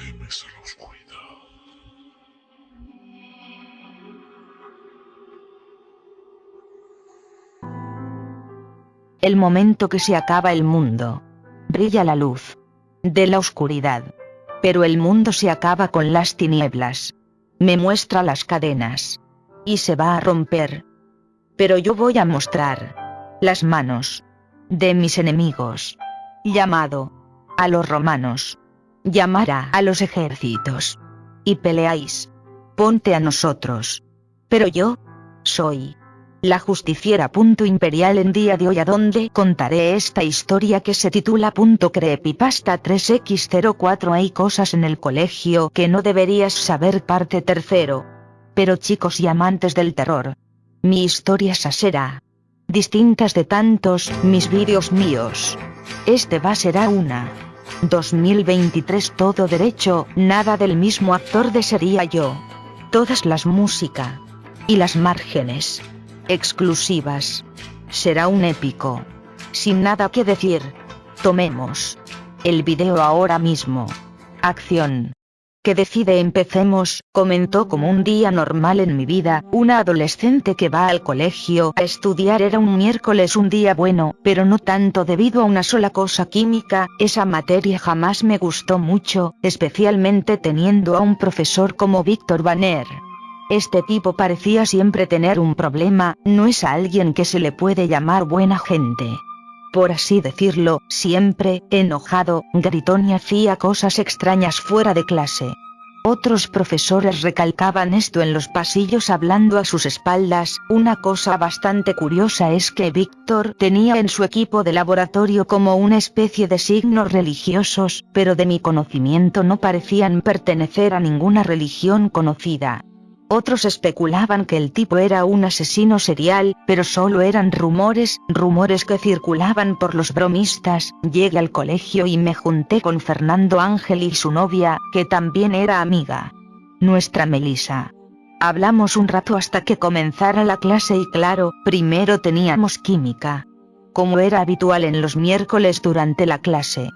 a la oscuridad. El momento que se acaba el mundo. Brilla la luz. De la oscuridad. Pero el mundo se acaba con las tinieblas. Me muestra las cadenas. Y se va a romper. Pero yo voy a mostrar. Las manos. De mis enemigos. Llamado. A los romanos. Llamará a los ejércitos. Y peleáis. Ponte a nosotros. Pero yo. Soy la justiciera. Punto imperial en día de hoy a donde contaré esta historia que se titula punto creepypasta 3x04 hay cosas en el colegio que no deberías saber parte tercero. Pero chicos y amantes del terror. Mi historia será distintas de tantos mis vídeos míos. Este va a ser a una. 2023 todo derecho, nada del mismo actor de sería yo. Todas las música. Y las márgenes exclusivas. Será un épico. Sin nada que decir. Tomemos el video ahora mismo. Acción. Que decide empecemos, comentó como un día normal en mi vida, una adolescente que va al colegio a estudiar era un miércoles un día bueno, pero no tanto debido a una sola cosa química, esa materia jamás me gustó mucho, especialmente teniendo a un profesor como Víctor Banner. Este tipo parecía siempre tener un problema, no es a alguien que se le puede llamar buena gente. Por así decirlo, siempre, enojado, gritón y hacía cosas extrañas fuera de clase. Otros profesores recalcaban esto en los pasillos hablando a sus espaldas, una cosa bastante curiosa es que Víctor tenía en su equipo de laboratorio como una especie de signos religiosos, pero de mi conocimiento no parecían pertenecer a ninguna religión conocida. Otros especulaban que el tipo era un asesino serial, pero solo eran rumores, rumores que circulaban por los bromistas. Llegué al colegio y me junté con Fernando Ángel y su novia, que también era amiga. Nuestra Melisa. Hablamos un rato hasta que comenzara la clase y claro, primero teníamos química. Como era habitual en los miércoles durante la clase,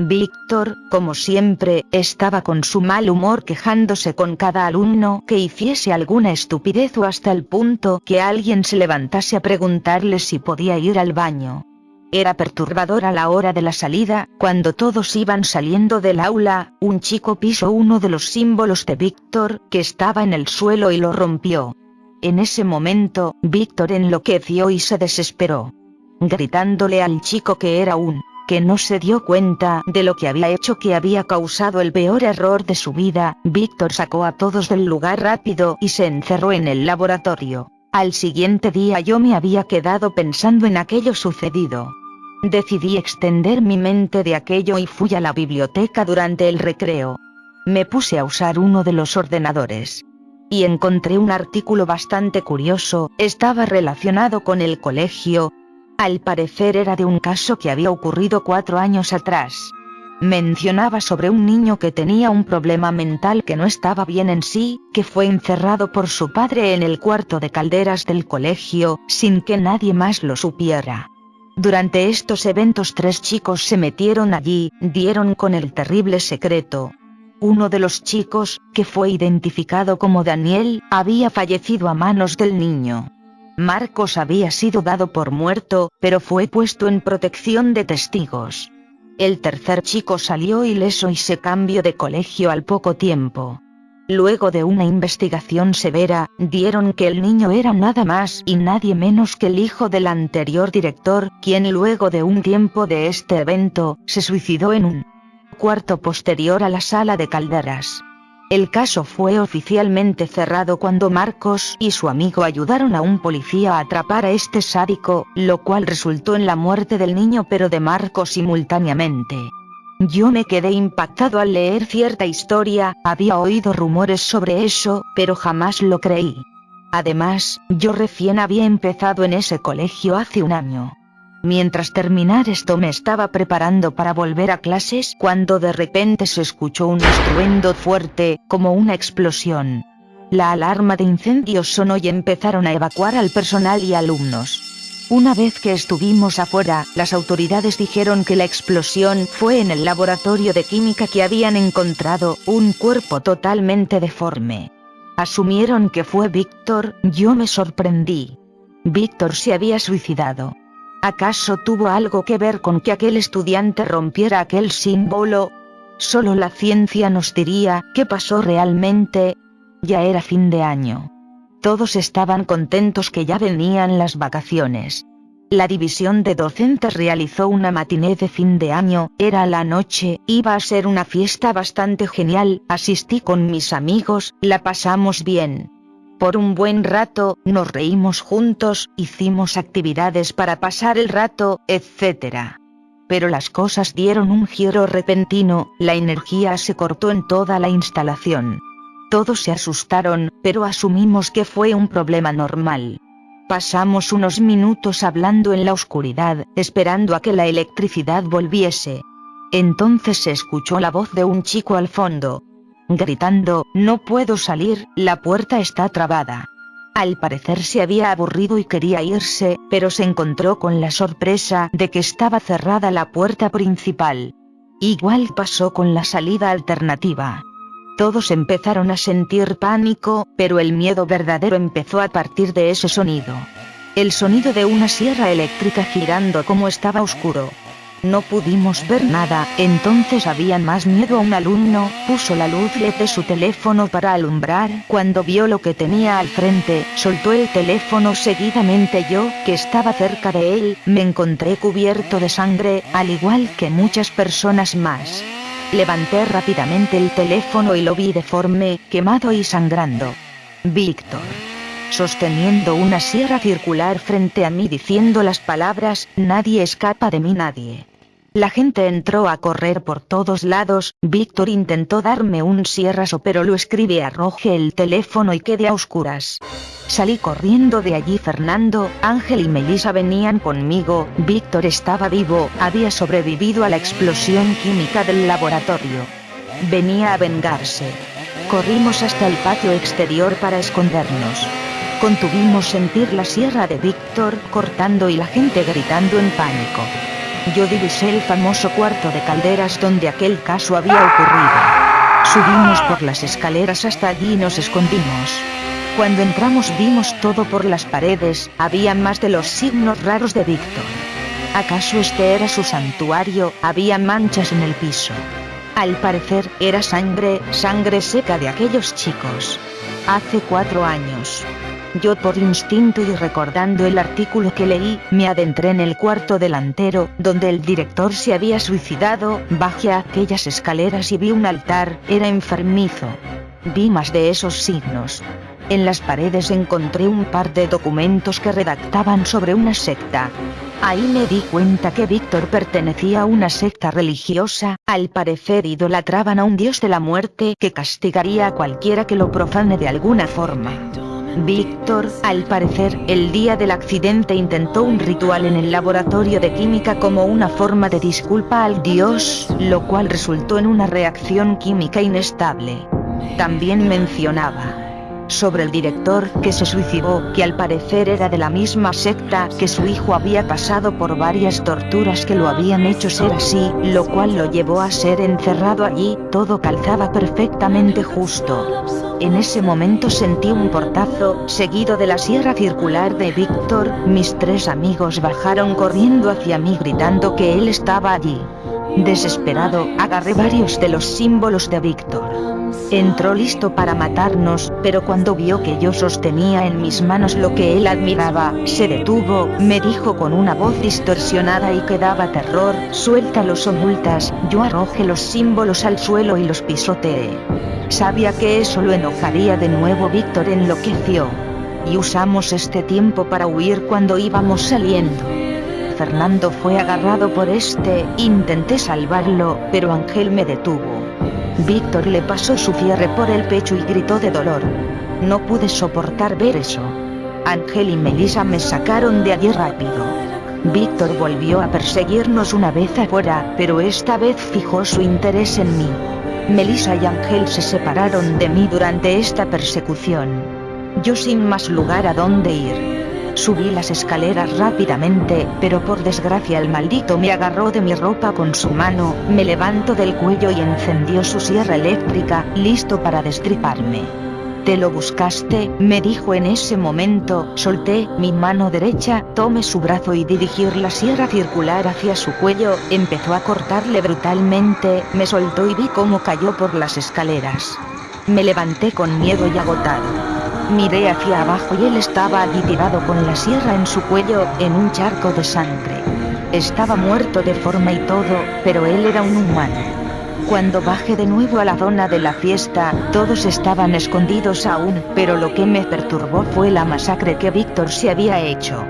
Víctor, como siempre, estaba con su mal humor quejándose con cada alumno que hiciese alguna estupidez o hasta el punto que alguien se levantase a preguntarle si podía ir al baño. Era perturbador a la hora de la salida, cuando todos iban saliendo del aula, un chico pisó uno de los símbolos de Víctor, que estaba en el suelo y lo rompió. En ese momento, Víctor enloqueció y se desesperó. Gritándole al chico que era un que no se dio cuenta de lo que había hecho que había causado el peor error de su vida, Víctor sacó a todos del lugar rápido y se encerró en el laboratorio. Al siguiente día yo me había quedado pensando en aquello sucedido. Decidí extender mi mente de aquello y fui a la biblioteca durante el recreo. Me puse a usar uno de los ordenadores. Y encontré un artículo bastante curioso, estaba relacionado con el colegio, al parecer era de un caso que había ocurrido cuatro años atrás. Mencionaba sobre un niño que tenía un problema mental que no estaba bien en sí, que fue encerrado por su padre en el cuarto de calderas del colegio, sin que nadie más lo supiera. Durante estos eventos tres chicos se metieron allí, dieron con el terrible secreto. Uno de los chicos, que fue identificado como Daniel, había fallecido a manos del niño. Marcos había sido dado por muerto, pero fue puesto en protección de testigos. El tercer chico salió ileso y se cambió de colegio al poco tiempo. Luego de una investigación severa, dieron que el niño era nada más y nadie menos que el hijo del anterior director, quien luego de un tiempo de este evento, se suicidó en un cuarto posterior a la sala de calderas. El caso fue oficialmente cerrado cuando Marcos y su amigo ayudaron a un policía a atrapar a este sádico, lo cual resultó en la muerte del niño pero de Marcos simultáneamente. Yo me quedé impactado al leer cierta historia, había oído rumores sobre eso, pero jamás lo creí. Además, yo recién había empezado en ese colegio hace un año. Mientras terminar esto me estaba preparando para volver a clases cuando de repente se escuchó un estruendo fuerte, como una explosión. La alarma de incendio sonó y empezaron a evacuar al personal y alumnos. Una vez que estuvimos afuera, las autoridades dijeron que la explosión fue en el laboratorio de química que habían encontrado un cuerpo totalmente deforme. Asumieron que fue Víctor, yo me sorprendí. Víctor se había suicidado. ¿Acaso tuvo algo que ver con que aquel estudiante rompiera aquel símbolo? Solo la ciencia nos diría qué pasó realmente. Ya era fin de año. Todos estaban contentos que ya venían las vacaciones. La división de docentes realizó una matiné de fin de año, era la noche, iba a ser una fiesta bastante genial, asistí con mis amigos, la pasamos bien. Por un buen rato, nos reímos juntos, hicimos actividades para pasar el rato, etc. Pero las cosas dieron un giro repentino, la energía se cortó en toda la instalación. Todos se asustaron, pero asumimos que fue un problema normal. Pasamos unos minutos hablando en la oscuridad, esperando a que la electricidad volviese. Entonces se escuchó la voz de un chico al fondo. Gritando, no puedo salir, la puerta está trabada. Al parecer se había aburrido y quería irse, pero se encontró con la sorpresa de que estaba cerrada la puerta principal. Igual pasó con la salida alternativa. Todos empezaron a sentir pánico, pero el miedo verdadero empezó a partir de ese sonido. El sonido de una sierra eléctrica girando como estaba oscuro. No pudimos ver nada, entonces había más miedo a un alumno, puso la luz LED de su teléfono para alumbrar, cuando vio lo que tenía al frente, soltó el teléfono seguidamente yo, que estaba cerca de él, me encontré cubierto de sangre, al igual que muchas personas más. Levanté rápidamente el teléfono y lo vi deforme, quemado y sangrando. Víctor. Sosteniendo una sierra circular frente a mí diciendo las palabras, nadie escapa de mí nadie. La gente entró a correr por todos lados, Víctor intentó darme un sierrazo pero lo escribí arrojé el teléfono y quedé a oscuras. Salí corriendo de allí Fernando, Ángel y Melissa venían conmigo, Víctor estaba vivo, había sobrevivido a la explosión química del laboratorio. Venía a vengarse. Corrimos hasta el patio exterior para escondernos. Contuvimos sentir la sierra de Víctor cortando y la gente gritando en pánico. Yo divisé el famoso cuarto de calderas donde aquel caso había ocurrido. Subimos por las escaleras hasta allí y nos escondimos. Cuando entramos vimos todo por las paredes, había más de los signos raros de Víctor. ¿Acaso este era su santuario? Había manchas en el piso. Al parecer, era sangre, sangre seca de aquellos chicos. Hace cuatro años. Yo por instinto y recordando el artículo que leí, me adentré en el cuarto delantero, donde el director se había suicidado, bajé a aquellas escaleras y vi un altar, era enfermizo. Vi más de esos signos. En las paredes encontré un par de documentos que redactaban sobre una secta. Ahí me di cuenta que Víctor pertenecía a una secta religiosa, al parecer idolatraban a un dios de la muerte que castigaría a cualquiera que lo profane de alguna forma. Víctor, al parecer, el día del accidente intentó un ritual en el laboratorio de química como una forma de disculpa al dios, lo cual resultó en una reacción química inestable. También mencionaba sobre el director que se suicidó, que al parecer era de la misma secta, que su hijo había pasado por varias torturas que lo habían hecho ser así, lo cual lo llevó a ser encerrado allí, todo calzaba perfectamente justo. En ese momento sentí un portazo, seguido de la sierra circular de Víctor, mis tres amigos bajaron corriendo hacia mí gritando que él estaba allí. Desesperado, agarré varios de los símbolos de Víctor. Entró listo para matarnos, pero cuando vio que yo sostenía en mis manos lo que él admiraba, se detuvo, me dijo con una voz distorsionada y que daba terror, suéltalos o multas, yo arrojé los símbolos al suelo y los pisoteé. Sabía que eso lo enojaría de nuevo Víctor enloqueció. Y usamos este tiempo para huir cuando íbamos saliendo. Fernando fue agarrado por este, intenté salvarlo, pero Ángel me detuvo. Víctor le pasó su cierre por el pecho y gritó de dolor. No pude soportar ver eso. Ángel y Melissa me sacaron de allí rápido. Víctor volvió a perseguirnos una vez afuera, pero esta vez fijó su interés en mí. Melissa y Ángel se separaron de mí durante esta persecución. Yo sin más lugar a dónde ir. Subí las escaleras rápidamente, pero por desgracia el maldito me agarró de mi ropa con su mano, me levantó del cuello y encendió su sierra eléctrica, listo para destriparme. Te lo buscaste, me dijo en ese momento, solté mi mano derecha, tomé su brazo y dirigir la sierra circular hacia su cuello, empezó a cortarle brutalmente, me soltó y vi cómo cayó por las escaleras. Me levanté con miedo y agotado. Miré hacia abajo y él estaba allí tirado con la sierra en su cuello, en un charco de sangre. Estaba muerto de forma y todo, pero él era un humano. Cuando bajé de nuevo a la zona de la fiesta, todos estaban escondidos aún, pero lo que me perturbó fue la masacre que Víctor se había hecho.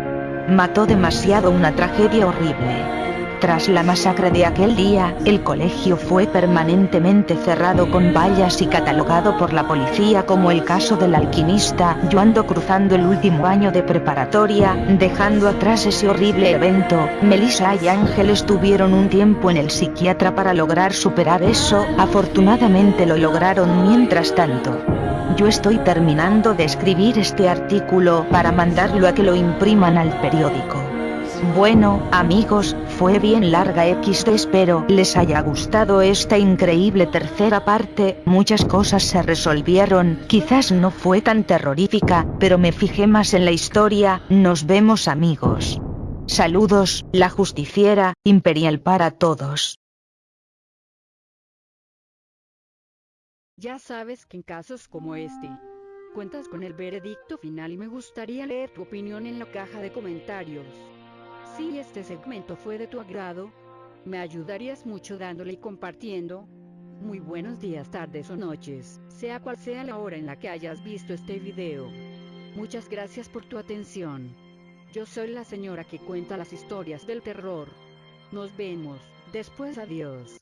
Mató demasiado una tragedia horrible. Tras la masacre de aquel día, el colegio fue permanentemente cerrado con vallas y catalogado por la policía como el caso del alquimista. Yo ando cruzando el último año de preparatoria, dejando atrás ese horrible evento. Melissa y Ángel estuvieron un tiempo en el psiquiatra para lograr superar eso, afortunadamente lo lograron mientras tanto. Yo estoy terminando de escribir este artículo para mandarlo a que lo impriman al periódico. Bueno, amigos, fue bien larga XD espero les haya gustado esta increíble tercera parte, muchas cosas se resolvieron, quizás no fue tan terrorífica, pero me fijé más en la historia, nos vemos amigos. Saludos, la justiciera, imperial para todos. Ya sabes que en casos como este, cuentas con el veredicto final y me gustaría leer tu opinión en la caja de comentarios. Si este segmento fue de tu agrado, me ayudarías mucho dándole y compartiendo. Muy buenos días, tardes o noches, sea cual sea la hora en la que hayas visto este video. Muchas gracias por tu atención. Yo soy la señora que cuenta las historias del terror. Nos vemos, después adiós.